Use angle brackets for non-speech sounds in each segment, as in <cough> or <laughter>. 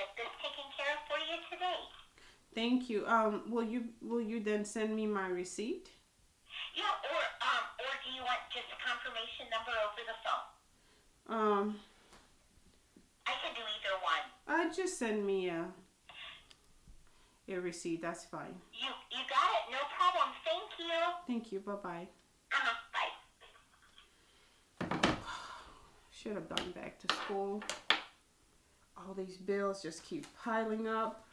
get this taken care of for you today. Thank you. Um, will you will you then send me my receipt? Yeah, or um, or do you want just a confirmation number over the phone? Um, I can do either one. uh, just send me a a receipt. That's fine. You you got it. No problem. Thank you. Thank you. Bye bye. Uh-huh. Bye. <sighs> Should have gone back to school. All these bills just keep piling up.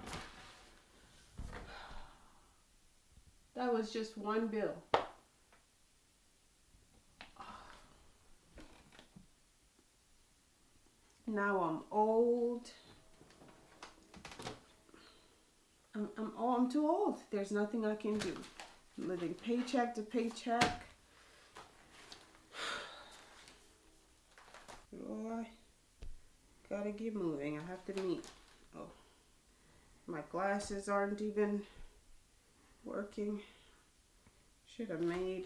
That was just one bill. Now I'm old. I'm, I'm, oh, I'm too old. There's nothing I can do. I'm living paycheck to paycheck. Oh, I gotta get moving. I have to meet. Oh, my glasses aren't even working. Should have made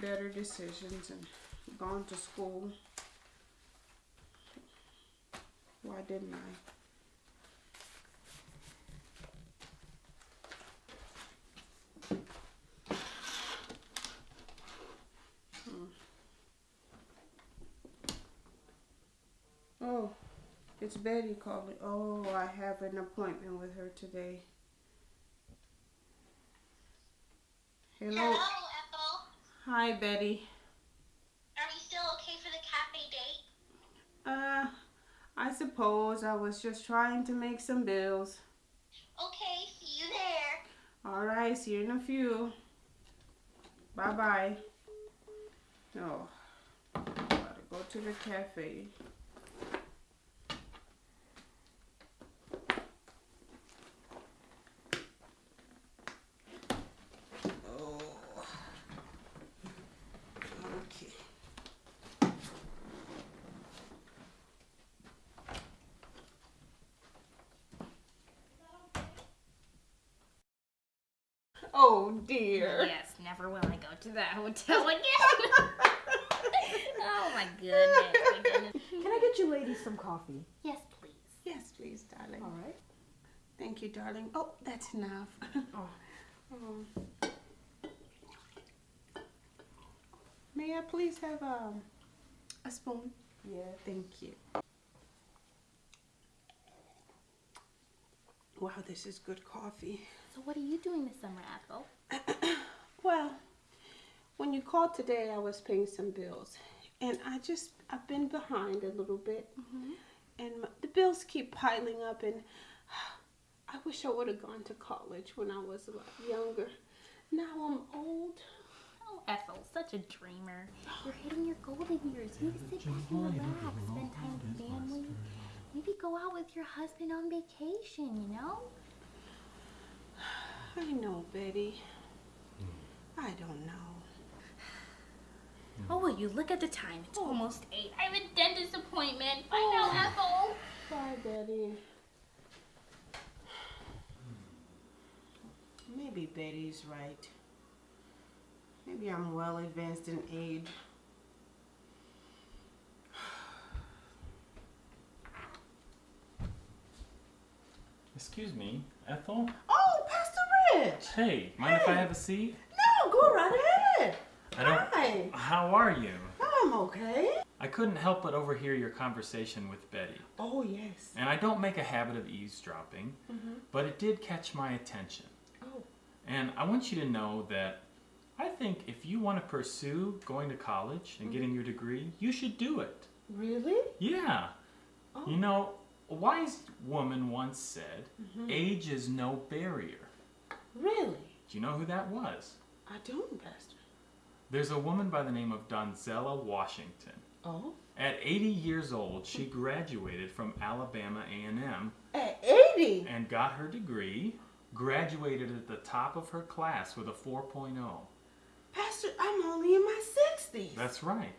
better decisions and gone to school. Why didn't I? Hmm. Oh, it's Betty calling. Oh, I have an appointment with her today. Hello. Hello, Ethel. Hi, Betty. Are you still okay for the cafe date? Uh, I suppose I was just trying to make some bills. Okay, see you there. All right, see you in a few. Bye bye. No, gotta go to the cafe. Oh. Okay. Oh dear. Yes, never will I go to that hotel <laughs> again. <laughs> oh my goodness. Can I get you ladies some coffee? Yes, please. Yes, please, darling. All right. Thank you, darling. Oh, that's enough. Oh. <laughs> Oh. May I please have um, a spoon? Yeah. Thank you. Wow, this is good coffee. So what are you doing this summer, Ethel? <coughs> Well, when you called today, I was paying some bills, and I just I've been behind a little bit, mm-hmm. and my, the bills keep piling up, and <sighs> I wish I would have gone to college when I was a lot younger. Now I'm old. Oh, Ethel, such a dreamer. You're hitting your golden years. You need to sit back and relax, spend time with family. Maybe go out with your husband on vacation, you know? <sighs> I know, Betty. Hmm. I don't know. Oh, will you look at the time? It's almost eight. I have a dentist appointment. Bye now, Ethel. Bye, Betty. Maybe Betty's right. Maybe I'm well advanced in age. Excuse me, Ethel? Oh, Pastor Rich. Hey, mind if I have a seat? No, go right ahead. I don't. Hi. How are you? I'm okay. I couldn't help but overhear your conversation with Betty. Oh, yes. And I don't make a habit of eavesdropping, mm-hmm. but it did catch my attention. Oh. And I want you to know that I think if you want to pursue going to college and mm-hmm. getting your degree, you should do it. Really? Yeah. Oh. You know, a wise woman once said, mm-hmm. age is no barrier. Really? Do you know who that was? I don't, Pastor. There's a woman by the name of Donzella Washington. Oh. At 80 years old, she graduated from Alabama A&M At 80? and got her degree, graduated at the top of her class with a 4.0. Pastor, I'm only in my 60s. That's right.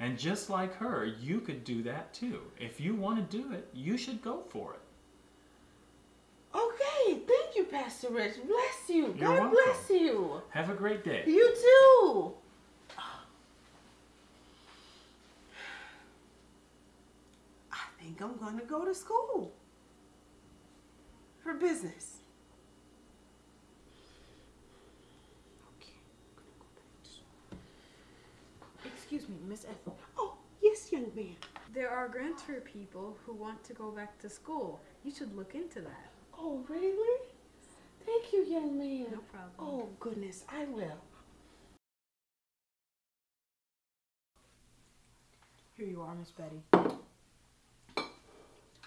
And just like her, you could do that too. If you want to do it, you should go for it. Okay, thank you, Pastor Rich. Bless you. You're God welcome. bless you. Have a great day. You too. I think I'm gonna go to school for business. Okay. I'm gonna go back to school. Excuse me, Miss Ethel. Oh, yes, young man. There are grants for people who want to go back to school. You should look into that. Oh, really? Thank you, young man. No problem. Oh, goodness, I will. Here you are, Miss Betty.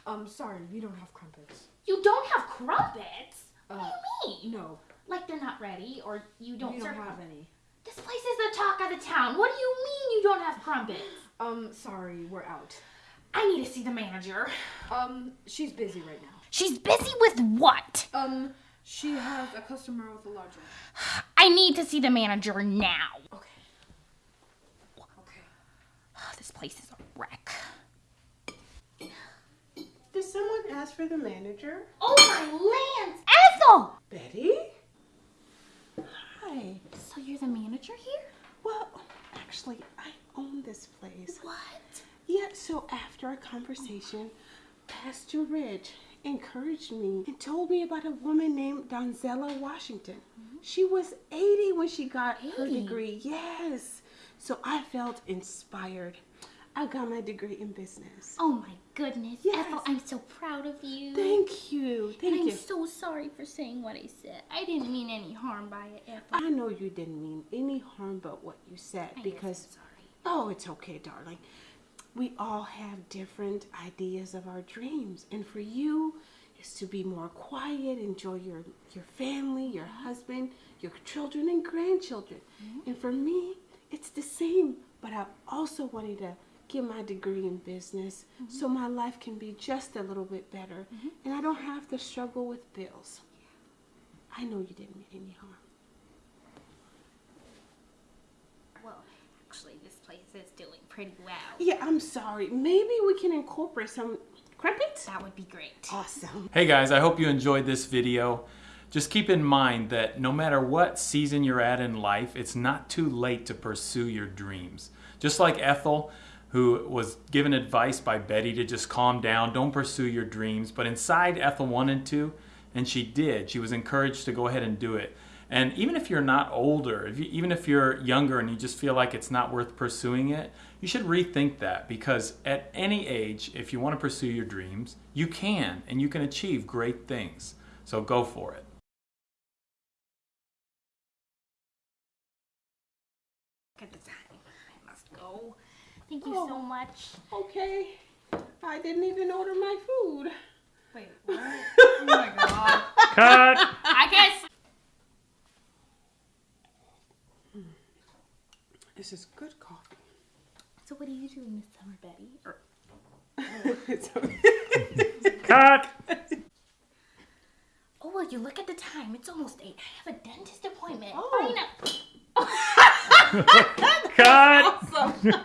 Um, sorry, we don't have crumpets. You don't have crumpets? Uh, what do you mean? no, Like they're not ready, or you don't we don't have any. This place is the talk of the town. What do you mean you don't have crumpets? Um, sorry, we're out. I need to see the manager. Um, she's busy right now. She's busy with what? Um, she has a customer with a large order. I need to see the manager now. Okay. Okay. This place is a wreck. Did someone ask for the manager? Oh my lands! Ethel! Betty? Hi. So you're the manager here? Well, actually, I own this place. What? Yeah, so after our conversation, Pastor Rich encouraged me and told me about a woman named Donzella Washington. Mm-hmm. She was 80 when she got her degree. Yes. So I felt inspired. I got my degree in business. Oh my goodness. Yes. Ethel, I'm so proud of you. Thank you. and Thank I'm so sorry for saying what I said. I didn't mean any harm by it, Ethel. I know you didn't mean any harm but what you said I because I'm sorry. Oh, it's okay, darling. We all have different ideas of our dreams, and for you, is to be more quiet, enjoy your your family, your husband, your children and grandchildren. Mm-hmm. And for me, it's the same. But I also wanted to get my degree in business mm-hmm. so my life can be just a little bit better, mm-hmm. and I don't have to struggle with bills. I know you didn't mean any harm. Well, actually, this place is doing pretty well. Yeah, I'm sorry. Maybe we can incorporate some crumpets. That would be great. Awesome. Hey guys, I hope you enjoyed this video. Just keep in mind that no matter what season you're at in life, it's not too late to pursue your dreams. Just like Ethel, who was given advice by Betty to just calm down, don't pursue your dreams. But inside, Ethel wanted to, and she did. She was encouraged to go ahead and do it. And even if you're not older, if you, even if you're younger and you just feel like it's not worth pursuing it, you should rethink that because at any age, if you want to pursue your dreams, you can and you can achieve great things. So go for it. Look at the time. I must go. Thank you so Oh. much. Okay. I didn't even order my food. Wait, <laughs> what? oh my god. Cut! I guess. This is good coffee. So, what are you doing this summer, Betty? Or It's okay. Cut! Oh, well, you look at the time. It's almost 8. I have a dentist appointment. Oh. Fine. <laughs> Cut!